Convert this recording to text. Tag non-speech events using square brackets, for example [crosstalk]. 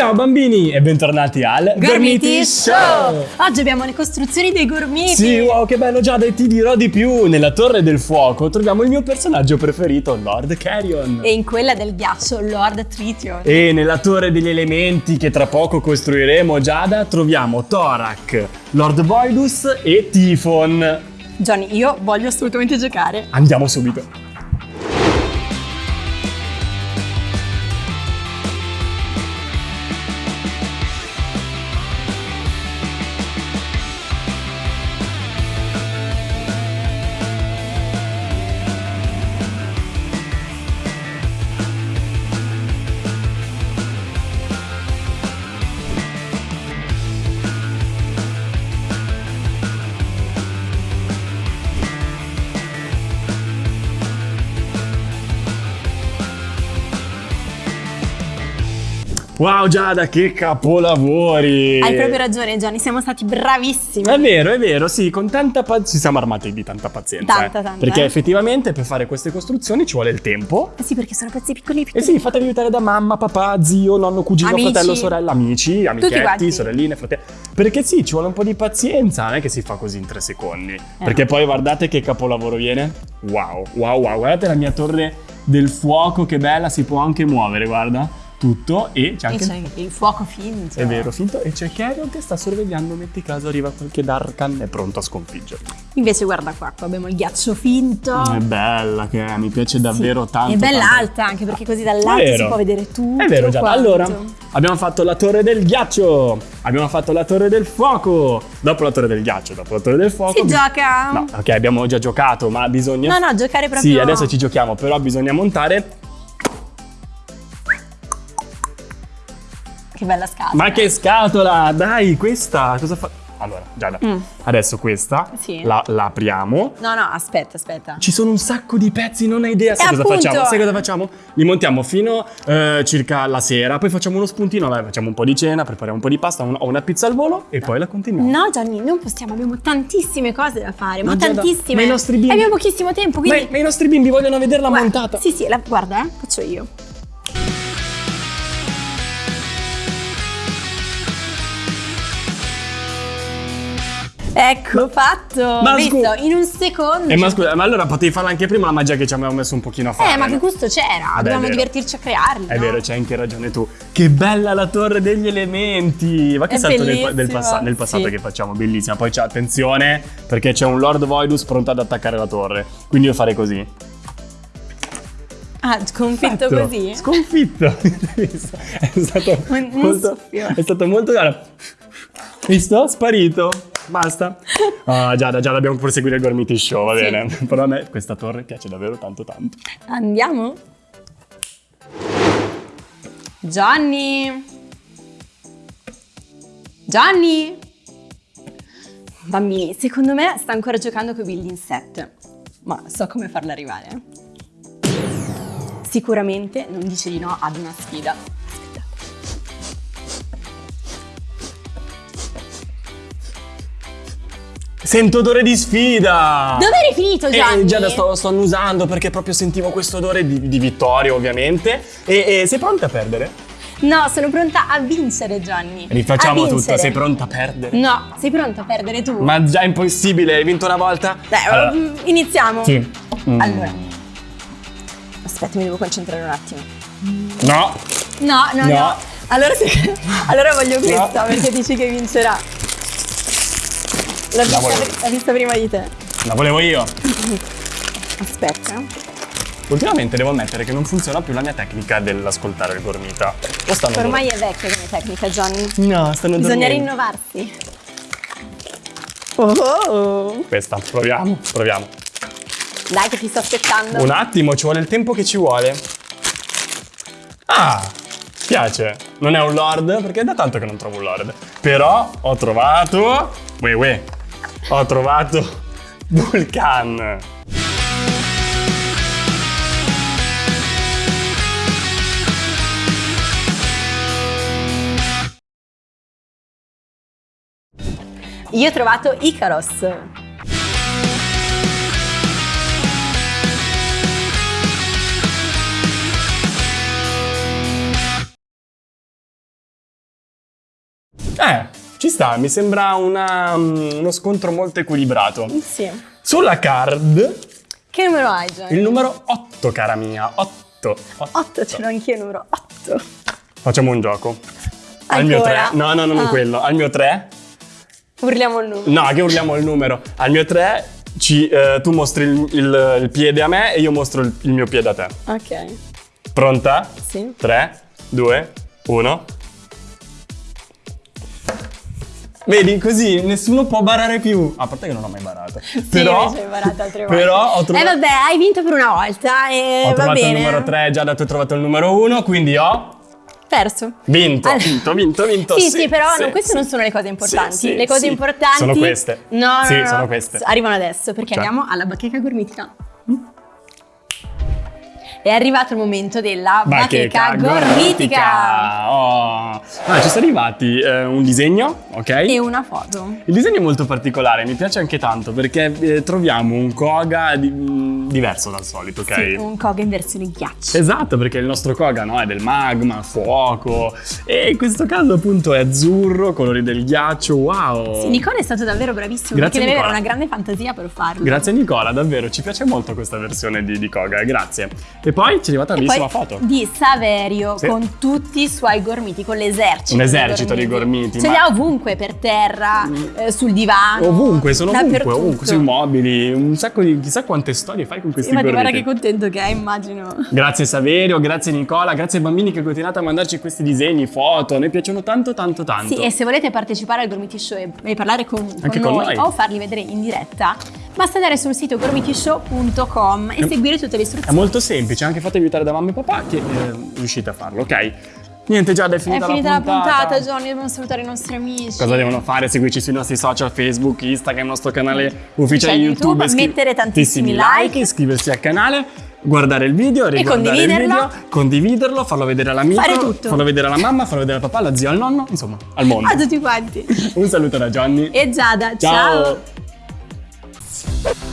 Ciao bambini e bentornati al Gormiti Show! Oggi abbiamo le costruzioni dei gormiti. Sì, wow, che bello Giada e ti dirò di più. Nella Torre del Fuoco troviamo il mio personaggio preferito, Lord Carrion. E in quella del ghiaccio, Lord Tritium. E nella Torre degli Elementi che tra poco costruiremo, Giada, troviamo Thorak, Lord Voidus e Tifon. Johnny, io voglio assolutamente giocare. Andiamo subito. Wow Giada, che capolavori! Hai proprio ragione Johnny, siamo stati bravissimi. È vero, è vero, sì, con tanta pazienza, ci siamo armati di tanta pazienza. Tanta, eh. tanta. Perché eh. effettivamente per fare queste costruzioni ci vuole il tempo. Eh sì, perché sono pezzi piccoli piccoli. sì, fatevi aiutare da mamma, papà, zio, nonno, cugino, Amici. fratello, sorella, amici, amichetti, sorelline, fratelli. Perché sì, ci vuole un po' di pazienza, non è che si fa così in tre secondi. Perché poi guardate che capolavoro viene. Wow, wow, wow, guardate la mia torre del fuoco, che bella, si può anche muovere, guarda. Tutto e c'è E anche... c'è il fuoco finto. È vero, finto. E c'è Carrion che sta sorvegliando, metti caso arriva qualche Darkan, è pronto a sconfiggerlo. Invece guarda qua, qua abbiamo il ghiaccio finto. È bella che è, mi piace davvero Sì. tanto. È bella tanto. alta anche perché così dall'alto si può vedere tutto. È vero quanto. Allora, abbiamo fatto la torre del ghiaccio, abbiamo fatto la torre del fuoco. Dopo la torre del ghiaccio, dopo la torre del fuoco. Si gioca? No, ok, abbiamo già giocato, ma bisogna... No, no, giocare proprio. Sì, adesso ci giochiamo, però bisogna montare... Che bella scatola. Ma che scatola! Dai, questa, cosa fa... Allora, Giada, Mm. adesso questa Sì. la, la apriamo. No, no, aspetta, aspetta. Ci sono un sacco di pezzi, non hai idea. Sai cosa appunto- facciamo? Sai cosa facciamo? Li montiamo fino eh, circa la sera, poi facciamo uno spuntino, vabbè, facciamo un po' di cena, prepariamo un po' di pasta un- o una pizza al volo e poi la continuiamo. No, Gianni, non possiamo, abbiamo tantissime cose da fare, ma, Ma Giada, tantissime. ma i nostri bimbi- E abbiamo pochissimo tempo, Ma, quindi... ma i nostri bimbi vogliono vederla Guarda, montata. Sì, sì, la- guarda, eh, faccio io. Ecco, fatto. Ma Visto, in un secondo. Eh, ma scusa, ma allora potevi farla anche prima la magia che ci avevamo messo un pochino a fare. Eh, ma che gusto c'era? Dovevamo vero. divertirci a crearli. È no? vero, c'hai anche ragione tu. Che bella la torre degli elementi! Ma che È salto nel, del passa- nel passato sì. che facciamo, bellissima. Poi c'è attenzione perché c'è un Lord Voidus pronto ad attaccare la torre. Quindi io farei così. Ah, sconfitto Fatto. così? Sconfitto. [laughs] È stato Un- un molto, soffio. è stato molto guarda. Visto? Sparito. Basta. Ah, Giada, Giada, dobbiamo proseguire il Gormiti Show, va Sì. bene. [laughs] Però a me questa torre piace davvero tanto tanto. Andiamo? Johnny? Johnny? Bambini, secondo me sta ancora giocando con building set, ma so come farla arrivare. Sicuramente non dice di no ad una sfida. Sento odore di sfida! Dove eri finito, Gianni? Eh, Giada, sto, sto annusando perché proprio sentivo questo odore di, di vittoria, ovviamente. E, e sei pronta a perdere? No, sono pronta a vincere, Gianni. Rifacciamo tutto, sei pronta a perdere? No, sei pronta a perdere tu? Ma già è impossibile, hai vinto una volta? Dai, Allora, mm, iniziamo. sì. Mm. Allora. Aspetta, mi devo concentrare un attimo. No, No, no, no. No. Allora, se- [laughs] allora voglio No. questa perché dici che vincerà. L'ho vista, vista prima di te. la volevo io. [laughs] Aspetta. Ultimamente devo ammettere che non funziona più la mia tecnica dell'ascoltare il gormita. Ormai è vecchia come tecnica, Johnny. No, stanno Bisogna dormendo. rinnovarsi. Oh. Questa, proviamo, proviamo. Dai che ti sto aspettando. Un attimo, ci vuole il tempo che ci vuole. Ah, piace. Non è un lord, perché è da tanto che non trovo un lord. Però ho trovato... Uè, uè. Ho trovato Vulcan. Io ho trovato Icaros. Ci sta, mi sembra una, mm, uno scontro molto equilibrato. Sì. Sulla card, Che numero hai, Johnny? il numero 8, cara mia. 8. 8, ce l'ho anch'io il numero 8. Facciamo un gioco. Al mio Ancora? 3. No, no, no, non Ah. quello. Al mio 3. Urliamo il numero. No, che urliamo il numero. Al mio 3 ci, eh, tu mostri il, il- il piede a me e io mostro il, il mio piede a te. Ok. Pronta? Sì. 3, 2, 1. Vedi, così nessuno può barare più. A parte che non ho mai barato. Sì, però, invece hai barato altre volte. Però ho trovato, Eh vabbè, hai vinto per una volta e ho va trovato bene. il numero 3, già da tu hai trovato il numero 1, quindi ho Perso. vinto, Allora- vinto, vinto, vinto. Sì, sì, però sì, no, queste sì. non sono le cose importanti. Sì, sì, le cose sì. importanti Sono queste. No, no, Sì, no, sono no. queste. Arrivano adesso perché Cioè. andiamo alla bacheca gormitica. È arrivato il momento della bacheca, gormitica. Oh. Ah, ci sono arrivati eh, un disegno, ok? E una foto. Il disegno è molto particolare, mi piace anche tanto perché eh, troviamo un koga di- mh, diverso dal solito, ok? Sì, un koga in versione ghiaccio. Esatto, perché il nostro koga no, è del magma, fuoco e in questo caso appunto è azzurro, colori del ghiaccio, wow! Sì, Nicola è stato davvero bravissimo Grazie, perché deve avere Nicola. una grande fantasia per farlo. Grazie Nicola, davvero, ci piace molto questa versione di, di koga, grazie. E poi ci è arrivata una bellissima foto. di Saverio Sì. con tutti i suoi gormiti, con l'esercito. Un esercito di gormiti, Ce ma- li ha ovunque, per terra, eh, sul divano. Ovunque, sono ovunque, ovunque, sui mobili, un sacco di, chissà quante storie fai con questi Infatti, guarda gormiti. che contento che è, immagino. Grazie Saverio, grazie Nicola, grazie ai bambini che continuate a mandarci questi disegni, foto, a noi piacciono tanto tanto tanto. Sì, e se volete partecipare al Gormiti Show e, e parlare con, con con noi, noi. o farli vedere in diretta, basta andare sul sito gormitishow.com e È- seguire tutte le È istruzioni. molto semplice, anche fatevi aiutare da mamma e papà che eh, riuscite a farlo, ok? Niente, già è È finita, finita la puntata, Johnny, dobbiamo salutare i nostri amici. Cosa devono fare? Seguirci sui nostri social, Facebook, Instagram, il nostro canale ufficiale YouTube, YouTube, mettere tantissimi like. iscriversi al canale, guardare il video, riguardare il condividerlo. video, condividerlo, farlo vedere all'amico, Fare tutto. farlo vedere alla mamma, farlo vedere al papà, alla zia, al nonno, insomma, al mondo. A tutti quanti. Un saluto da Johnny. E Giada, Ciao. ciao.